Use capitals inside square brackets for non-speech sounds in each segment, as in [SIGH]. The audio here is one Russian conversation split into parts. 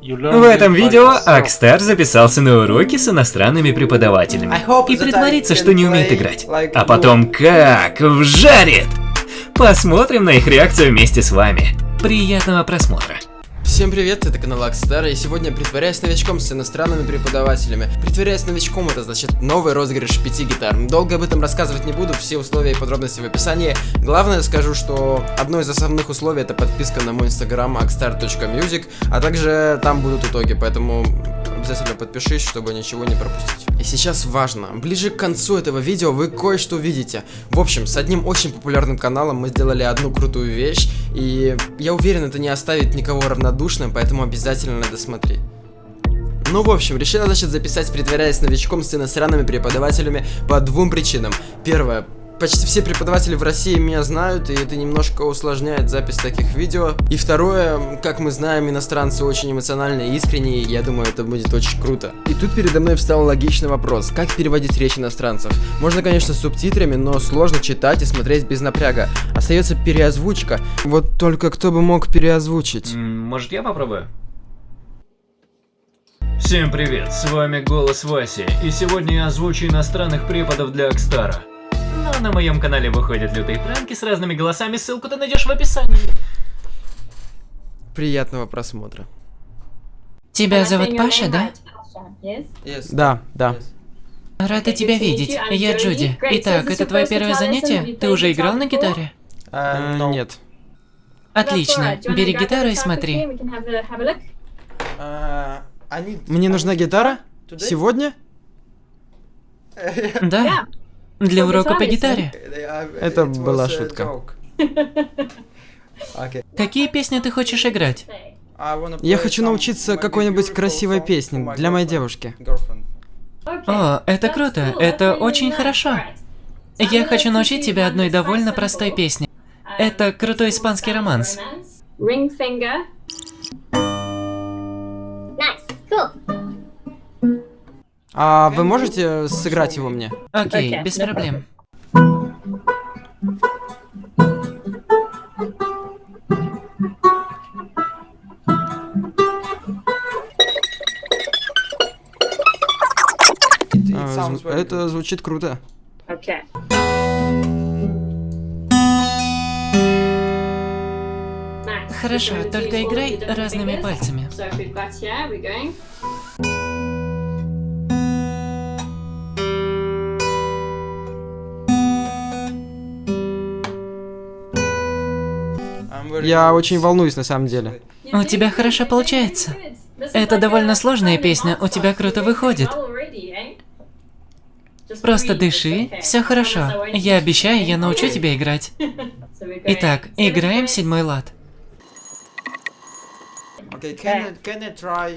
В этом видео Акстар записался на уроки с иностранными преподавателями и притворится, что не умеет играть. А потом как вжарит! Посмотрим на их реакцию вместе с вами. Приятного просмотра. Всем привет, это канал Акстар, и сегодня притворяюсь новичком с иностранными преподавателями. Притворяюсь новичком, это значит новый розыгрыш пяти гитар. Долго об этом рассказывать не буду, все условия и подробности в описании. Главное скажу, что одно из основных условий это подписка на мой инстаграм akstar.music, а также там будут итоги, поэтому обязательно подпишись, чтобы ничего не пропустить. И сейчас важно, ближе к концу этого видео вы кое-что увидите. В общем, с одним очень популярным каналом мы сделали одну крутую вещь, и я уверен, это не оставит никого равнодушным, поэтому обязательно надо смотреть. Ну, в общем, решила, значит, записать, притворяясь новичком с иностранными преподавателями по двум причинам. Первое, Почти все преподаватели в России меня знают, и это немножко усложняет запись таких видео. И второе, как мы знаем, иностранцы очень эмоциональные и искренние, я думаю, это будет очень круто. И тут передо мной встал логичный вопрос, как переводить речь иностранцев? Можно, конечно, с субтитрами, но сложно читать и смотреть без напряга. Остается переозвучка. Вот только кто бы мог переозвучить? Может я попробую? Всем привет, с вами Голос Васи, и сегодня я озвучу иностранных преподов для Акстара. На моем канале выходят лютые пранки с разными голосами, ссылку ты найдешь в описании. Приятного просмотра. Тебя зовут Паша, да? Yes. Да, да. Рада тебя видеть. Я Джуди. Итак, это твое первое занятие? Ты уже играл на гитаре? А, нет. Отлично. Бери гитару и смотри. А, Мне нужна гитара? Сегодня? Да. Для урока по гитаре. Это была шутка. [LAUGHS] Какие песни ты хочешь играть? Я хочу научиться какой-нибудь красивой песне для моей девушки. О, это круто, это очень хорошо. Я хочу научить тебя одной довольно простой песне. Это крутой испанский романс. А вы можете сыграть его мне? Окей, без проблем. А, зв- это звучит круто. Okay. Хорошо, только играй разными пальцами. Я очень волнуюсь на самом деле. У тебя хорошо получается. Это довольно сложная песня, у тебя круто выходит. Просто дыши, все хорошо. Я обещаю, я научу тебя играть. Итак, играем седьмой лад.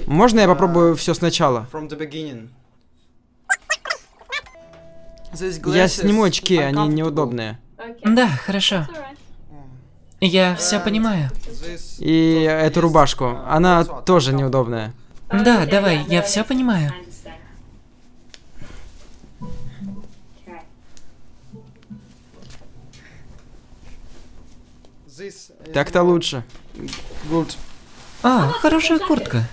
Можно я попробую все сначала? Я сниму очки, они неудобные. Да, хорошо. Я все понимаю. И эту рубашку, она тоже неудобная. Да, давай, я все понимаю. Так-то лучше. Good. А, хорошая куртка.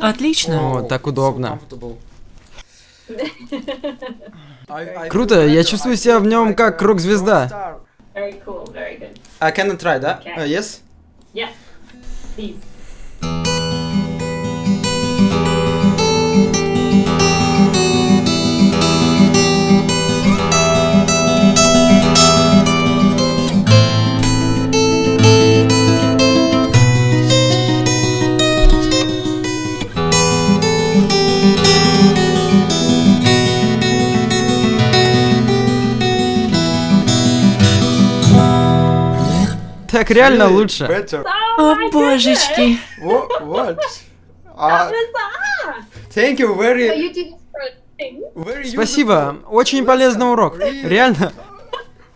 Отлично. О, так удобно. [LAUGHS] Круто, я чувствую себя в нем как рок-звезда. Very cool, very good. I can try, that. Okay. Uh, yes? Yeah. Please. Так реально лучше. О, божечки. Thank you, very. Спасибо, очень полезный урок. Реально,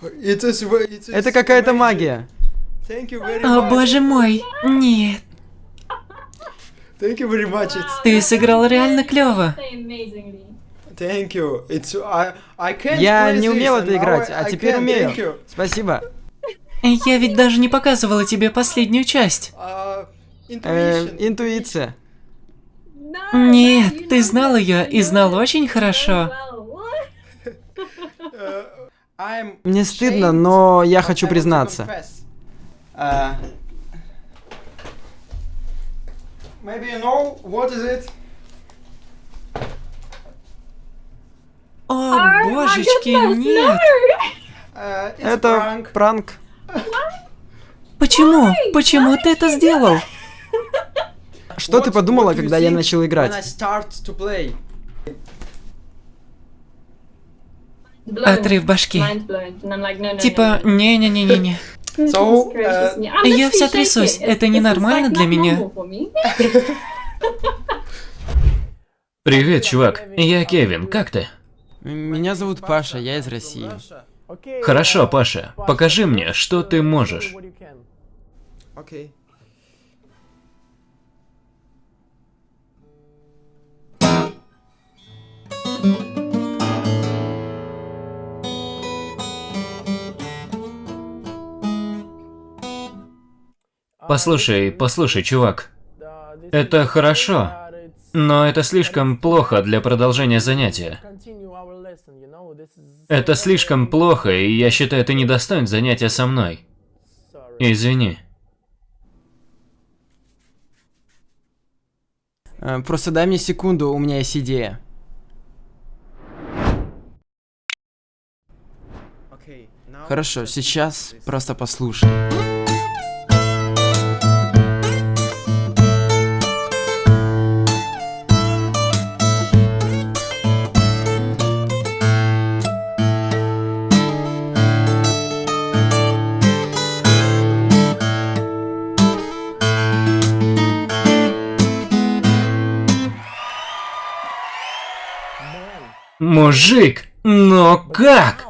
это какая-то магия. О, боже мой. Нет. Thank you very much. It's, Ты сыграл реально клево. Play amazingly. thank you. It's, I, I can't Я не умел это играть, а теперь умею. Спасибо. Я ведь даже не показывала тебе последнюю часть. Э, интуиция. Нет, ты знал ее и знал очень хорошо. Мне стыдно, но я хочу признаться. Maybe you know what is it? О, божечки, нет. Это пранк. Почему? Почему ты это сделал? [LAUGHS] Что ты подумала, когда я начал играть? Отрыв башки. Типа, не-не-не-не-не. [LAUGHS] So, uh, Я вся трясусь. Это ненормально для меня. [LAUGHS] Привет, чувак. Я Кевин. Как ты? Меня зовут Паша, я из России. Хорошо, Паша. Покажи мне, что ты можешь. Окей. Послушай, послушай, чувак. Это хорошо, но это слишком плохо для продолжения занятия. Это слишком плохо, и я считаю, ты недостоин занятия со мной. Извини. Просто дай мне секунду, у меня есть идея. Хорошо, сейчас просто послушай. Мужик, но как?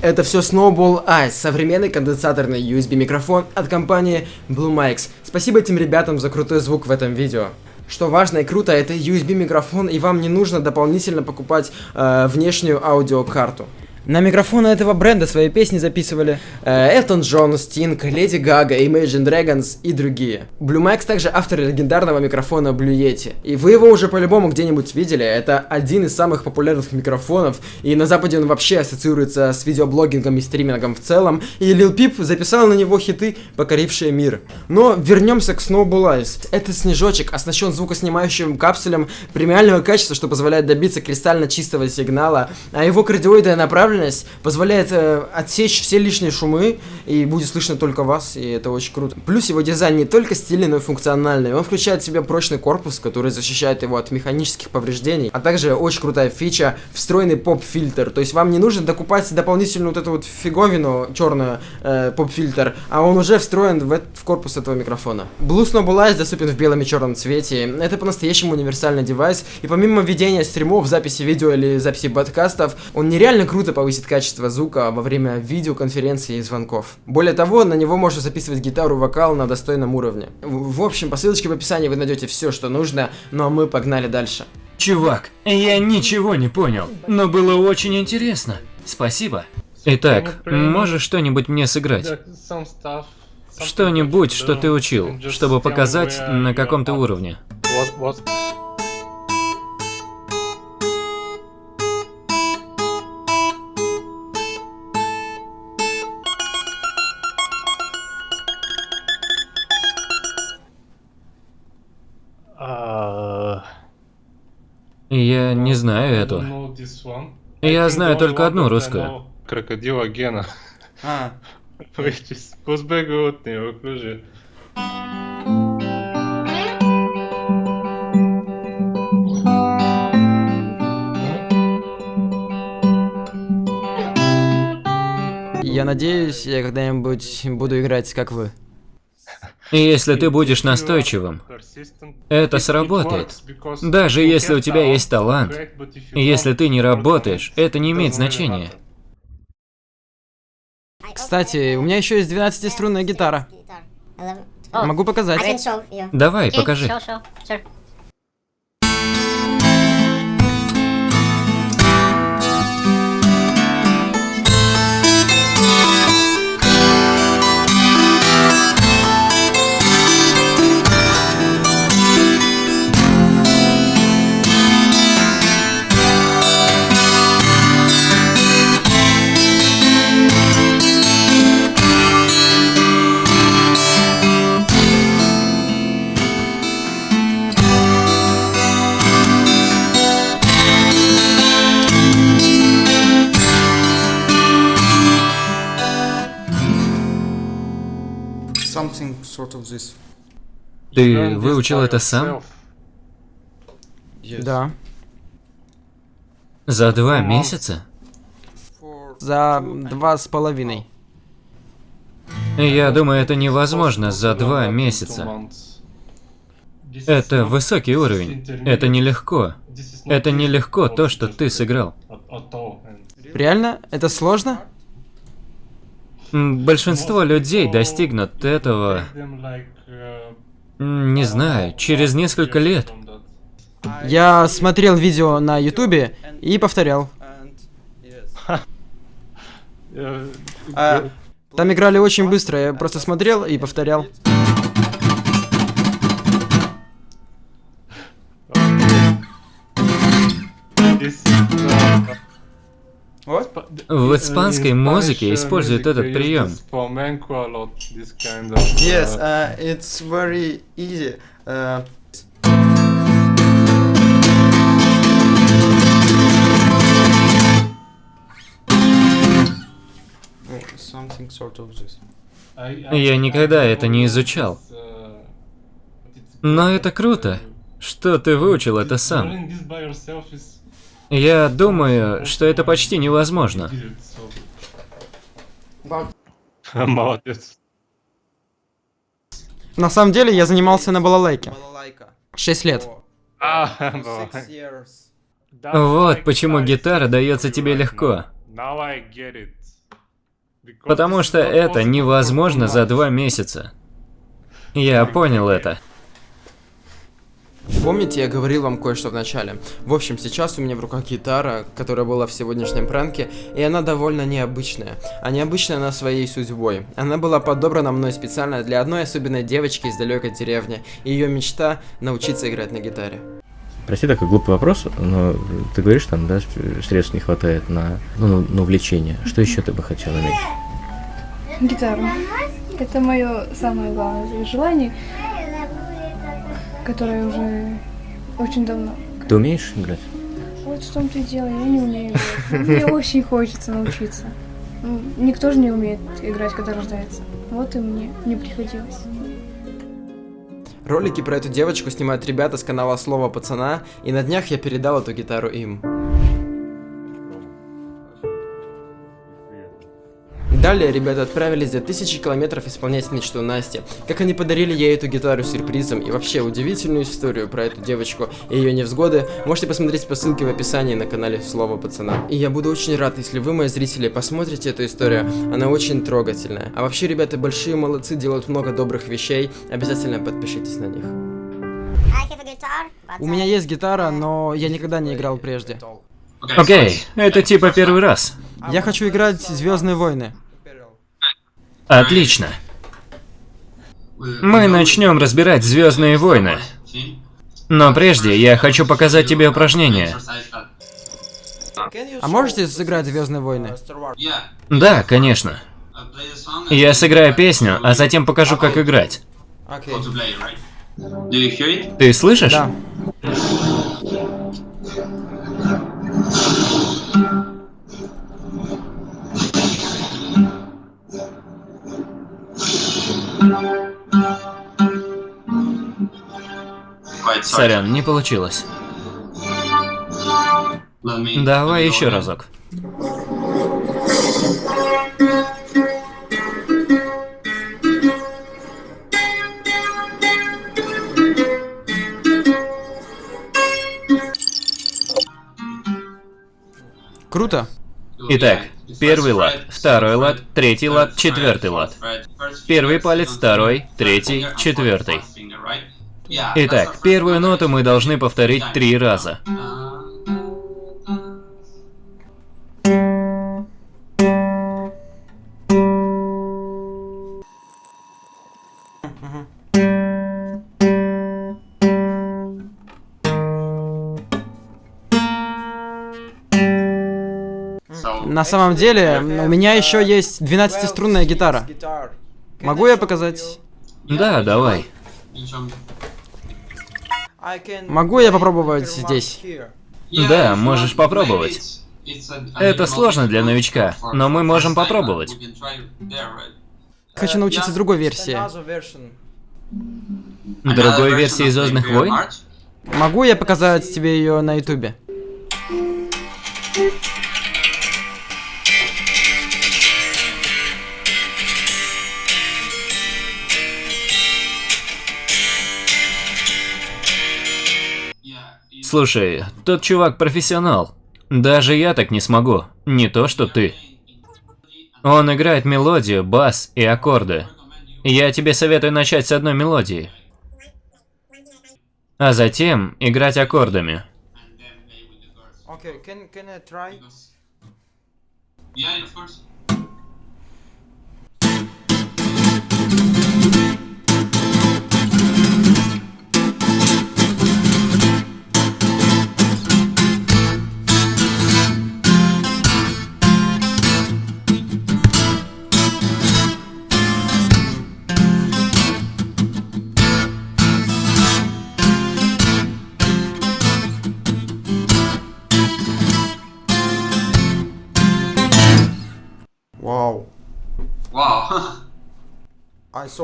Это все Snowball Ice, современный конденсаторный USB микрофон от компании Blue Mics. Спасибо этим ребятам за крутой звук в этом видео. Что важно и круто, это USB микрофон, и вам не нужно дополнительно покупать э, внешнюю аудиокарту. На микрофоны этого бренда свои песни записывали э, Элтон Джон, Стинг, Леди Гага, Imagine Dragons и другие. Blue Max также автор легендарного микрофона Blue Yeti. И вы его уже по-любому где-нибудь видели. Это один из самых популярных микрофонов. И на Западе он вообще ассоциируется с видеоблогингом и стримингом в целом. И Lil Peep записал на него хиты, покорившие мир. Но вернемся к Snowball Ice. Этот снежочек оснащен звукоснимающим капсулем премиального качества, что позволяет добиться кристально чистого сигнала, а его кардиоидная направленность позволяет э, отсечь все лишние шумы, и будет слышно только вас, и это очень круто. Плюс его дизайн не только стильный, но и функциональный. Он включает в себя прочный корпус, который защищает его от механических повреждений, а также очень крутая фича встроенный поп-фильтр. То есть вам не нужно докупать дополнительную вот эту вот фиговину черную э, поп-фильтр, а он уже встроен в, в корпус этого микрофона. Blue Snowball Ice доступен в белом и черном цвете. Это по-настоящему универсальный девайс, и помимо ведения стримов, записи видео или записи подкастов, он нереально круто повысит качество звука во время видеоконференций и звонков. Более того, на него можно записывать гитару, вокал на достойном уровне. В, в общем, по ссылочке в описании вы найдете все, что нужно, ну а мы погнали дальше. Чувак, я ничего не понял, но было очень интересно. Спасибо. Итак, можешь что-нибудь мне сыграть? Что-нибудь, что ты учил, чтобы показать, на каком ты уровне. Не знаю эту. Я знаю только одну русскую. Крокодила Гена. А, Вещись. Позбегут неуклюже. Я надеюсь, я когда-нибудь буду играть, как вы. И если ты будешь настойчивым, это сработает. Даже если у тебя есть талант, и если ты не работаешь, это не имеет значения. Кстати, у меня еще есть 12-струнная гитара. Могу показать. Давай, покажи. Ты выучил это сам? Да. За два месяца? За два с половиной. Я думаю, это невозможно за два месяца. Это высокий уровень. Это нелегко. Это нелегко то, что ты сыграл. Реально? Это сложно? Большинство людей достигнут этого, не знаю, через несколько лет. Я смотрел видео на ютубе и повторял. Uh, [LAUGHS] Там играли очень быстро, я просто смотрел и повторял. what? В испанской музыке используют этот прием. Yes, uh, it's very easy. Uh, oh, sort of. Я никогда это не изучал. Но это круто, что ты выучил это сам. Я думаю, что это почти невозможно. [LAUGHS] Молодец. На самом деле я занимался на балалайке. Шесть лет. А. Вот почему гитара дается тебе легко. Потому что это невозможно за два месяца. Я понял это. Помните, я говорил вам кое-что в начале? В общем, сейчас у меня в руках гитара, которая была в сегодняшнем пранке, и она довольно необычная. А необычная она своей судьбой. Она была подобрана мной специально для одной особенной девочки из далекой деревни, и ее мечта научиться играть на гитаре. Прости такой глупый вопрос, но ты говоришь, там, да, средств не хватает на, ну, на увлечение. Что еще ты бы хотел иметь? Гитару. Это мое самое главное желание, которое уже очень давно. Ты умеешь играть? Вот в том-то и дело, я не умею играть. Мне очень хочется научиться. Ну, Никто же не умеет играть, когда рождается. Вот и мне не приходилось. Ролики про эту девочку снимают ребята с канала Слово Пацана, и на днях я передал эту гитару им. Далее ребята отправились за тысячи километров исполнять мечту Насти. Как они подарили ей эту гитару сюрпризом и вообще удивительную историю про эту девочку и ее невзгоды можете посмотреть по ссылке в описании на канале Слово Пацана. И я буду очень рад, если вы, мои зрители, посмотрите эту историю. Она очень трогательная. А вообще, ребята, большие молодцы, делают много добрых вещей. Обязательно подпишитесь на них. У меня есть гитара, но я никогда не играл прежде. Окей, это типа первый раз. Я хочу играть Звездные войны. Отлично. Мы начнем разбирать Звездные войны. Но прежде я хочу показать тебе упражнение. А можете сыграть Звездные войны? Да, конечно. Я сыграю песню, а затем покажу, как играть. Ты слышишь? Да. Сорян, не получилось. Давай еще разок. Круто. Итак, первый лад, второй лад, третий лад, четвертый лад. Первый палец, второй, третий, четвертый. Итак, первую ноту мы должны повторить три раза. На самом деле, у меня еще есть 12-струнная гитара. Могу я показать? Да, давай. Могу я попробовать здесь? Да, можешь попробовать. Это сложно для новичка, но мы можем попробовать. Хочу научиться другой версии. Другой версии Звездных войн? Могу я показать тебе ее на ютубе? Слушай, тот чувак профессионал. Даже я так не смогу. Не то, что ты. Он играет мелодию, бас и аккорды. Я тебе советую начать с одной мелодии. А затем играть аккордами. Okay, can can I try? Вау.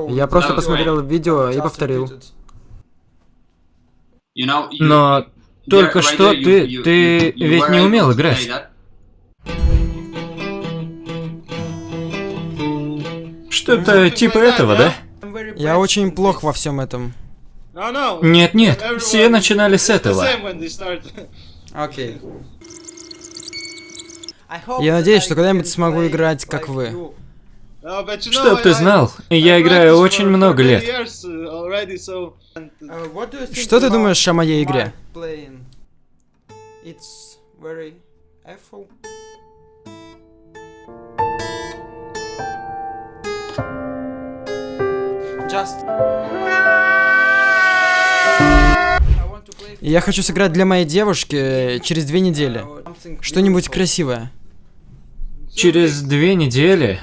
Я просто посмотрел видео и повторил. Но только что ты... ты ведь не умел играть. Что-то типа этого, да? Я очень плох во всем этом. Нет-нет, все начинали с этого. Okay. Я надеюсь, что когда-нибудь смогу играть, как вы. Чтоб ты знал, я играю очень много лет. Uh, Что ты думаешь о моей игре? Я хочу сыграть для моей девушки через две недели. Что-нибудь красивое. Через две недели?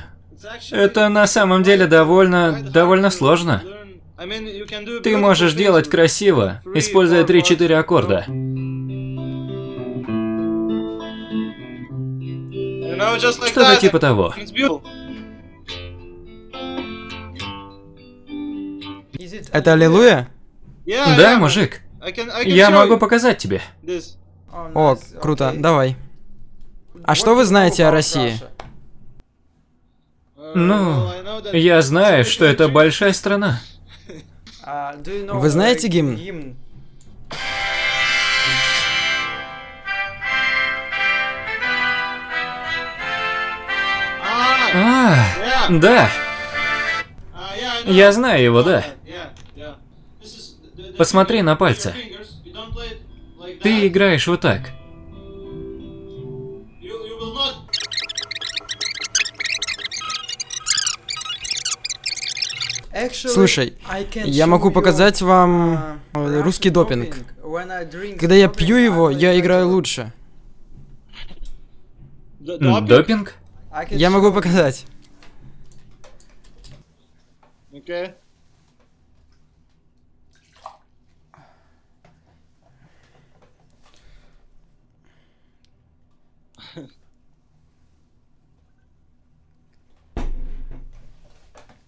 Это на самом деле довольно... довольно сложно. Ты можешь делать красиво, используя 3-4 аккорда. Что-то типа того. Это аллилуйя? Да, мужик? Я могу показать тебе. О, круто, давай. А что вы знаете о России? Ну, я знаю, что это большая страна. Вы знаете гимн? А, да. Я знаю его, да. Посмотри на пальцы. Ты играешь вот так. Слушай, я могу показать вам э, русский допинг. Когда я пью его, я играю лучше. Допинг? Я могу показать.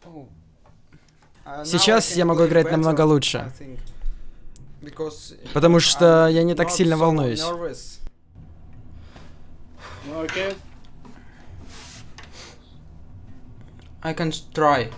[LAUGHS] Сейчас я могу играть намного лучше. Потому что я не так сильно волнуюсь. I can try.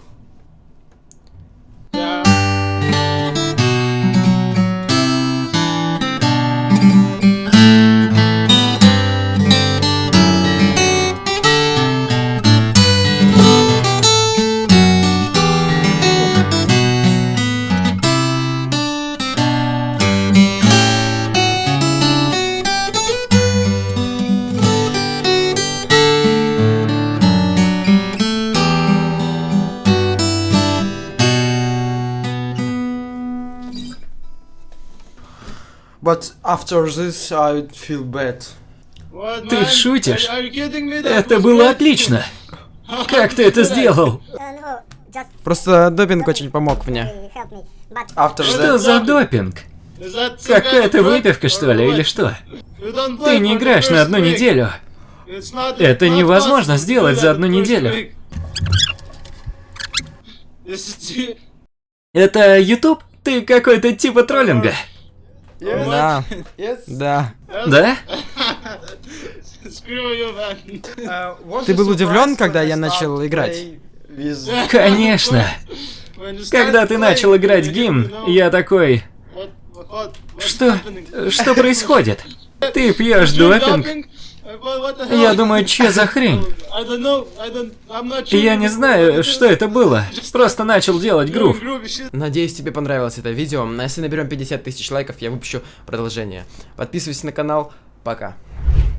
But after this, I feel bad. Ты шутишь? Это было отлично. Как ты это сделал? Просто допинг очень помог мне. After Что that, за допинг? Какая-то выпивка, что ли, или что? Ты не играешь на одну неделю. Это невозможно сделать за одну неделю. Это YouTube? Ты какой-то типа троллинга. Да, Yes. да. Да? Uh, was Ты был удивлен, когда я начал играть? Конечно. [LAUGHS] Когда ты начал играть гимн, я такой... Что? Что происходит? [LAUGHS] Ты пьешь допинг? Я думаю, что за хрень? Я не знаю, что это было. Просто начал делать грув. Надеюсь, тебе понравилось это видео. А если наберем 50 тысяч лайков, я выпущу продолжение. Подписывайся на канал. Пока.